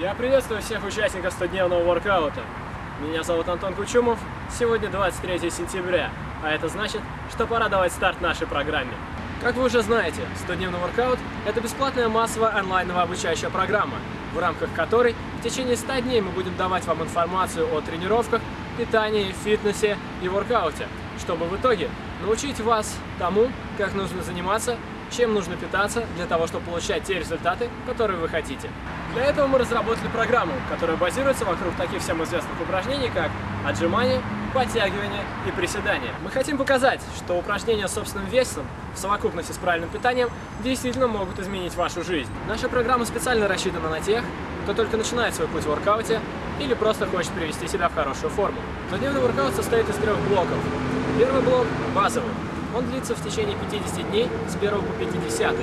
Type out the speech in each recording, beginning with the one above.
Я приветствую всех участников 100-дневного воркаута. Меня зовут Антон Кучумов. Сегодня 23 сентября, а это значит, что пора давать старт нашей программе. Как вы уже знаете, 100-дневный воркаут – это бесплатная массовая онлайновая обучающая программа, в рамках которой в течение 100 дней мы будем давать вам информацию о тренировках, питании, фитнесе и воркауте, чтобы в итоге научить вас тому, как нужно заниматься, чем нужно питаться для того, чтобы получать те результаты, которые вы хотите. Для этого мы разработали программу, которая базируется вокруг таких всем известных упражнений, как отжимания, подтягивания и приседания. Мы хотим показать, что упражнения с собственным весом в совокупности с правильным питанием действительно могут изменить вашу жизнь. Наша программа специально рассчитана на тех, кто только начинает свой путь в воркауте или просто хочет привести себя в хорошую форму. Двухдневный воркаут состоит из трех блоков. Первый блок – базовый. Он длится в течение 50 дней с 1 по 50.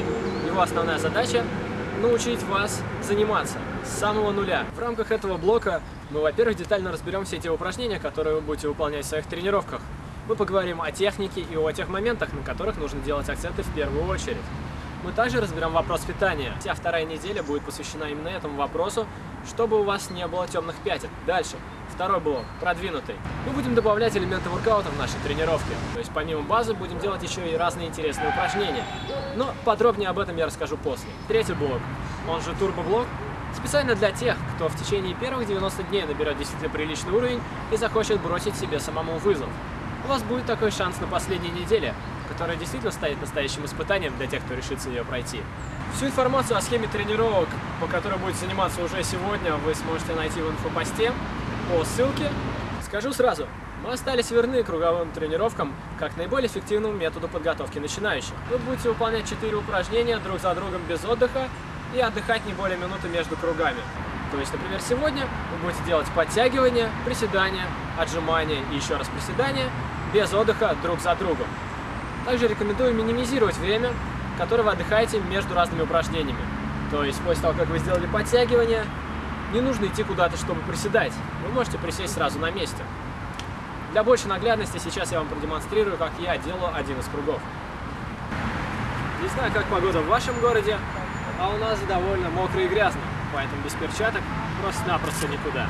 Его основная задача – научить вас заниматься с самого нуля. В рамках этого блока мы, во-первых, детально разберем все те упражнения, которые вы будете выполнять в своих тренировках. Мы поговорим о технике и о тех моментах, на которых нужно делать акценты в первую очередь. Мы также разберем вопрос питания. Вся вторая неделя будет посвящена именно этому вопросу, чтобы у вас не было темных пятен. Дальше. Второй блок, продвинутый. Мы будем добавлять элементы воркаута в нашей тренировке. То есть помимо базы будем делать еще и разные интересные упражнения. Но подробнее об этом я расскажу после. Третий блок, он же турбоблок, специально для тех, кто в течение первых 90 дней наберет действительно приличный уровень и захочет бросить себе самому вызов. У вас будет такой шанс на последней неделе, которая действительно станет настоящим испытанием для тех, кто решится ее пройти. Всю информацию о схеме тренировок, по которой будете заниматься уже сегодня, вы сможете найти в инфопосте по ссылке. Скажу сразу, мы остались верны круговым тренировкам как наиболее эффективному методу подготовки начинающих. Вы будете выполнять 4 упражнения друг за другом без отдыха и отдыхать не более минуты между кругами. То есть, например, сегодня вы будете делать подтягивания, приседания, отжимания и еще раз приседания без отдыха друг за другом. Также рекомендую минимизировать время, которое вы отдыхаете между разными упражнениями. То есть после того, как вы сделали подтягивание, не нужно идти куда-то, чтобы приседать. Вы можете присесть сразу на месте. Для большей наглядности сейчас я вам продемонстрирую, как я делаю один из кругов. Не знаю, как погода в вашем городе, а у нас довольно мокро и грязно, поэтому без перчаток просто-напросто никуда.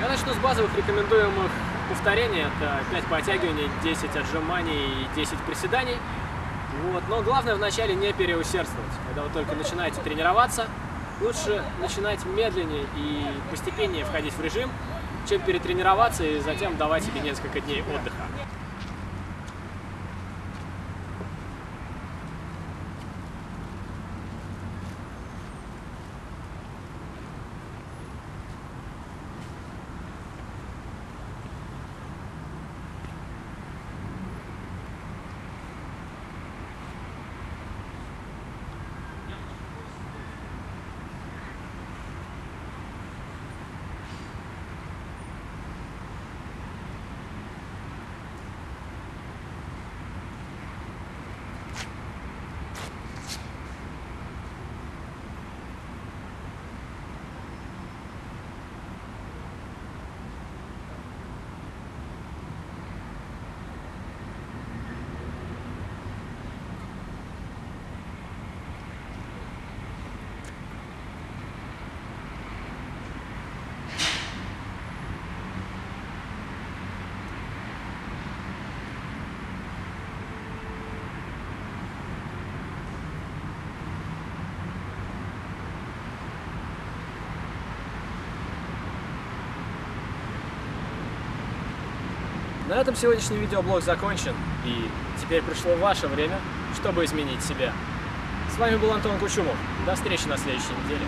Я начну с базовых рекомендуемых повторений. Это 5 подтягиваний, 10 отжиманий и 10 приседаний. Вот. Но главное вначале не переусердствовать. Когда вы только начинаете тренироваться, лучше начинать медленнее и постепеннее входить в режим, чем перетренироваться и затем давать себе несколько дней отдыха. На этом сегодняшний видеоблог закончен, и теперь пришло ваше время, чтобы изменить себя. С вами был Антон Кучумов. До встречи на следующей неделе.